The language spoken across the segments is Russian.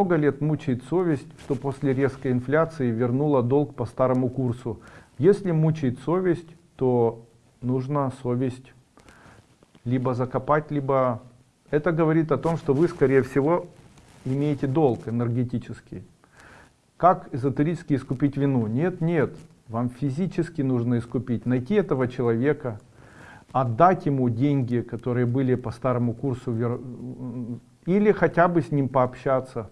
Много лет мучает совесть, что после резкой инфляции вернула долг по старому курсу. Если мучает совесть, то нужно совесть либо закопать, либо... Это говорит о том, что вы, скорее всего, имеете долг энергетический. Как эзотерически искупить вину? Нет, нет. Вам физически нужно искупить. Найти этого человека, отдать ему деньги, которые были по старому курсу, или хотя бы с ним пообщаться.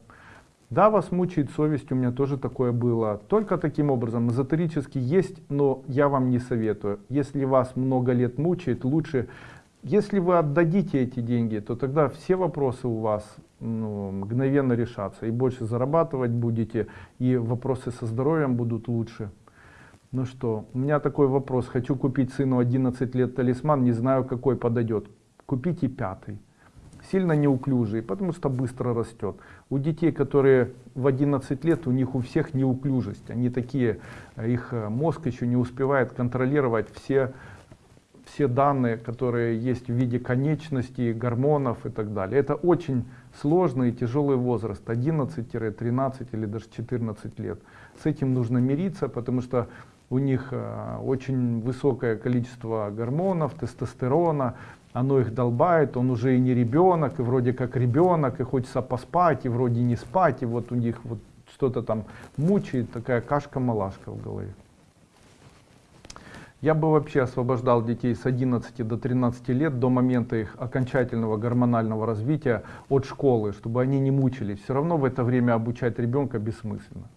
Да, вас мучает совесть, у меня тоже такое было. Только таким образом, эзотерически есть, но я вам не советую. Если вас много лет мучает, лучше, если вы отдадите эти деньги, то тогда все вопросы у вас ну, мгновенно решатся. И больше зарабатывать будете, и вопросы со здоровьем будут лучше. Ну что, у меня такой вопрос. Хочу купить сыну 11 лет талисман, не знаю какой подойдет. Купите пятый сильно неуклюжие, потому что быстро растет. У детей, которые в 11 лет, у них у всех неуклюжесть. Они такие, их э, мозг еще не успевает контролировать все, все данные, которые есть в виде конечностей, гормонов и так далее. Это очень сложный и тяжелый возраст, 11-13 или даже 14 лет. С этим нужно мириться, потому что у них э, очень высокое количество гормонов, тестостерона, оно их долбает, он уже и не ребенок, и вроде как ребенок, и хочется поспать, и вроде не спать, и вот у них вот что-то там мучает, такая кашка-малашка в голове. Я бы вообще освобождал детей с 11 до 13 лет до момента их окончательного гормонального развития от школы, чтобы они не мучились. Все равно в это время обучать ребенка бессмысленно.